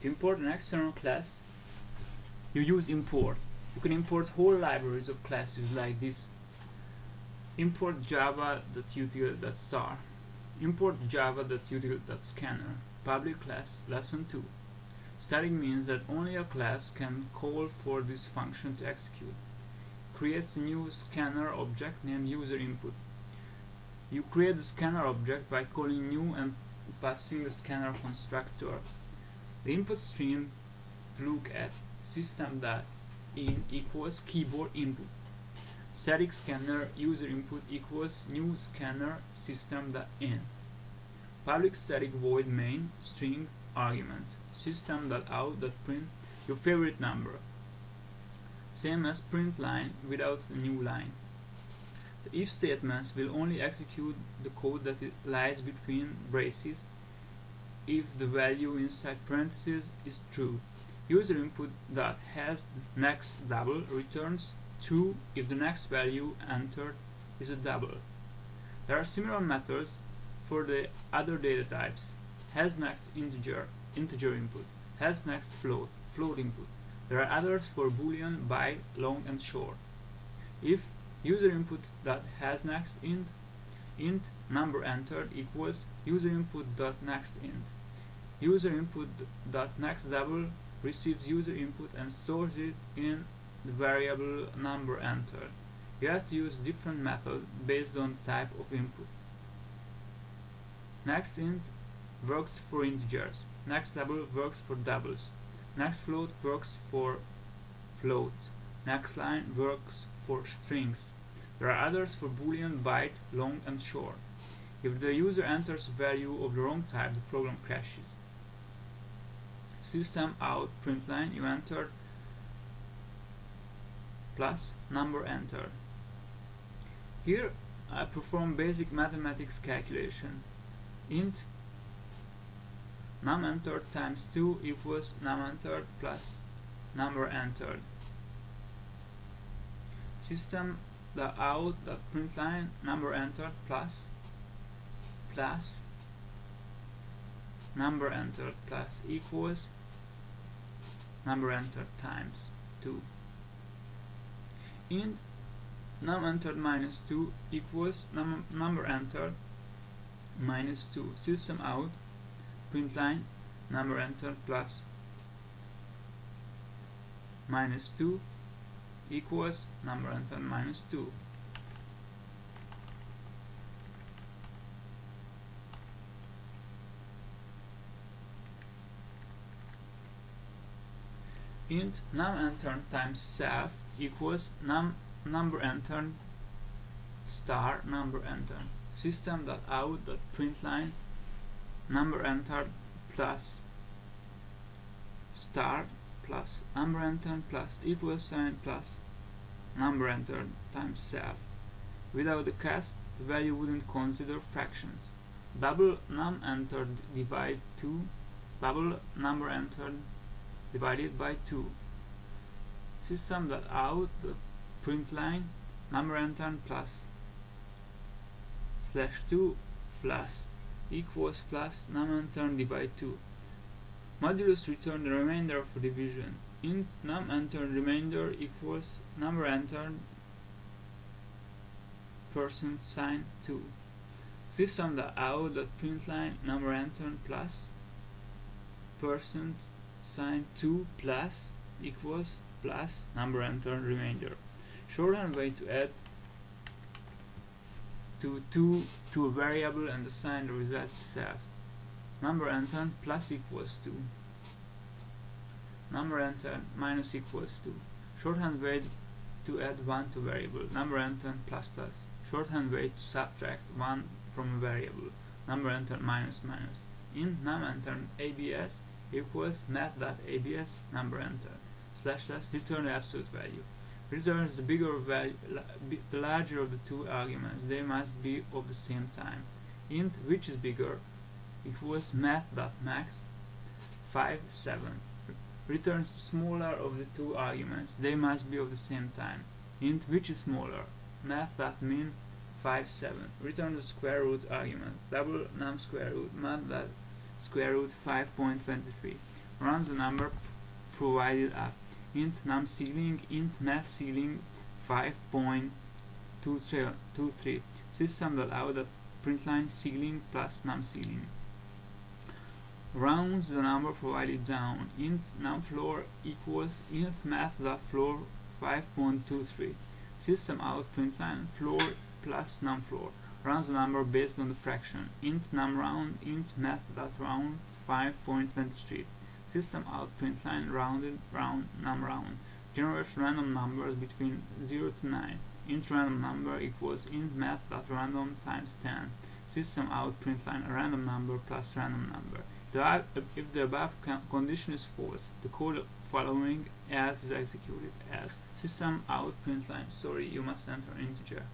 To import an external class, you use import. You can import whole libraries of classes like this. Import java.util.star. Import java.util.scanner. Public class lesson 2. Static means that only a class can call for this function to execute. Creates a new scanner object named user input. You create the scanner object by calling new and passing the scanner constructor. The input stream to look at system.in equals keyboard input. Static scanner user input equals new scanner system.in. Public static void main string arguments system.out.print your favorite number. Same as print line without a new line. The if statements will only execute the code that lies between braces if the value inside parentheses is true. User input that has next double returns true if the next value entered is a double. There are similar methods for the other data types. Has next integer, integer input. Has next float, float input. There are others for boolean, byte, long and short. If user input dot has next int int number entered equals user input dot next int user input dot next double receives user input and stores it in the variable number entered you have to use different method based on the type of input. Next int works for integers. Next double works for doubles. Next float works for floats. Next line works for strings. There are others for boolean, byte, long and short. If the user enters a value of the wrong type, the program crashes. System out you entered plus number entered. Here I perform basic mathematics calculation. int num entered times 2 equals num entered plus number entered. System the out the print line number entered plus plus number entered plus equals number entered times 2 int num entered minus 2 equals num number entered minus 2 system out print line number entered plus minus 2 equals number entered minus 2. Int num entered times self equals num number entered star number out dot println number entered plus star plus number entered plus equals sign plus number entered times self. Without the cast, the value wouldn't consider fractions. Double num entered divide 2, double number entered divided by 2. System that out the print line number entered plus slash 2 plus equals plus num entered divide 2 Modulus return the remainder of division. int num entered remainder equals number entered percent sign 2. System the out dot println number entered plus percent sign 2 plus equals plus number entered remainder. Shorthand way to add to 2 to a variable and assign the result self. Number entered plus equals 2 number entered minus equals 2 shorthand way to add 1 to variable. Number entered plus plus. Shorthand way to subtract 1 from a variable. Number entered minus minus. In num entered abs equals math.abs number enter slash slash return the absolute value. Returns the bigger value the larger of the two arguments they must be of the same time. Int which is bigger? Equals math.max 5 7 returns the smaller of the two arguments they must be of the same time. Int which is smaller? Math.min 5 7 return the square root argument double num square root math that square root 5.23 runs the number provided up int num ceiling int math ceiling 5.23 system.out println ceiling plus num ceiling. Rounds the number provided down. Int num floor equals int math floor 5.23 system out println floor plus num floor runs the number based on the fraction. Int num round int math round 5.23 system out print line rounded round num round. Generates random numbers between 0 to 9 int random number equals int math random times 10 system out println a random number plus random number. If the above condition is false the code following as is executed as. System out print line sorry you must enter integer